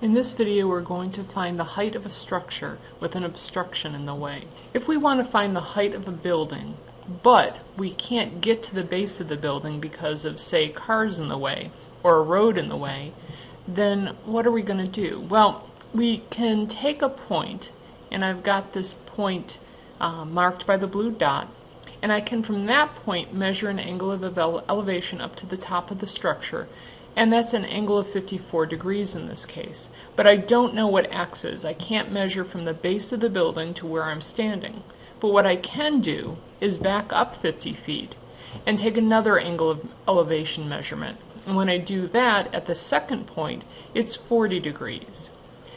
In this video we're going to find the height of a structure with an obstruction in the way. If we want to find the height of a building, but we can't get to the base of the building because of, say, cars in the way or a road in the way, then what are we going to do? Well, we can take a point, and I've got this point uh, marked by the blue dot, and I can from that point measure an angle of elevation up to the top of the structure and that's an angle of 54 degrees in this case. But I don't know what x is. I can't measure from the base of the building to where I'm standing. But what I can do is back up 50 feet and take another angle of elevation measurement. And when I do that at the second point, it's 40 degrees.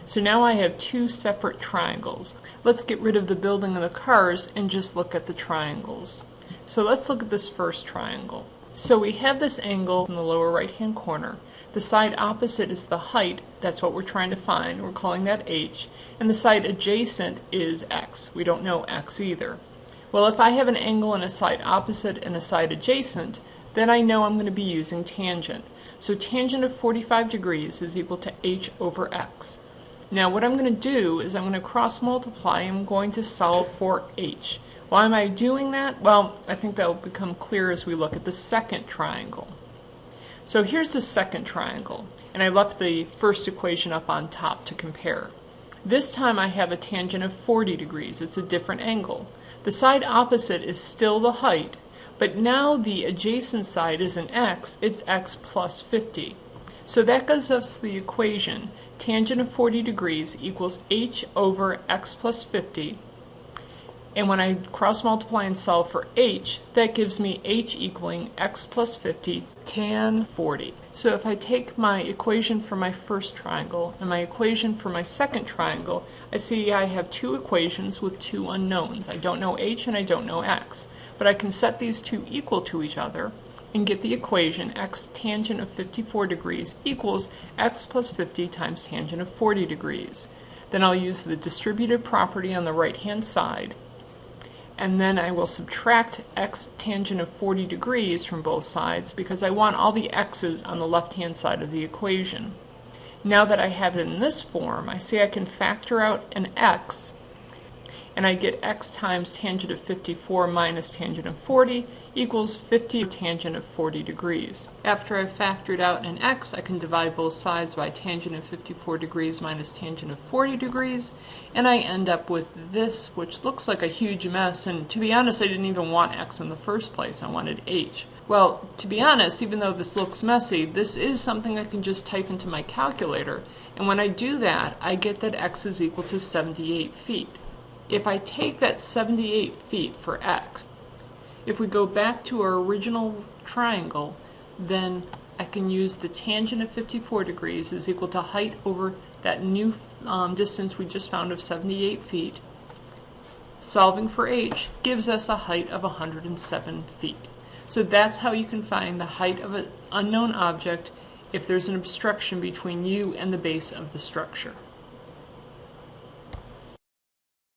So now I have two separate triangles. Let's get rid of the building and the cars and just look at the triangles. So let's look at this first triangle. So we have this angle in the lower right hand corner. The side opposite is the height, that's what we're trying to find, we're calling that h, and the side adjacent is x. We don't know x either. Well if I have an angle and a side opposite and a side adjacent, then I know I'm going to be using tangent. So tangent of 45 degrees is equal to h over x. Now what I'm going to do is I'm going to cross multiply, I'm going to solve for h. Why am I doing that? Well, I think that will become clear as we look at the second triangle. So here's the second triangle, and I left the first equation up on top to compare. This time I have a tangent of 40 degrees. It's a different angle. The side opposite is still the height, but now the adjacent side is an x, it's x plus 50. So that gives us the equation tangent of 40 degrees equals h over x plus 50 and when I cross multiply and solve for h, that gives me h equaling x plus 50 tan 40. So if I take my equation for my first triangle and my equation for my second triangle, I see I have two equations with two unknowns. I don't know h and I don't know x. But I can set these two equal to each other and get the equation x tangent of 54 degrees equals x plus 50 times tangent of 40 degrees. Then I'll use the distributive property on the right hand side and then I will subtract x tangent of 40 degrees from both sides because I want all the x's on the left hand side of the equation. Now that I have it in this form, I see I can factor out an x and I get x times tangent of 54 minus tangent of 40 equals 50 tangent of 40 degrees. After I've factored out an x, I can divide both sides by tangent of 54 degrees minus tangent of 40 degrees, and I end up with this, which looks like a huge mess, and to be honest, I didn't even want x in the first place, I wanted h. Well, to be honest, even though this looks messy, this is something I can just type into my calculator, and when I do that, I get that x is equal to 78 feet. If I take that 78 feet for x, if we go back to our original triangle, then I can use the tangent of 54 degrees is equal to height over that new um, distance we just found of 78 feet. Solving for h gives us a height of 107 feet. So that's how you can find the height of an unknown object if there's an obstruction between you and the base of the structure.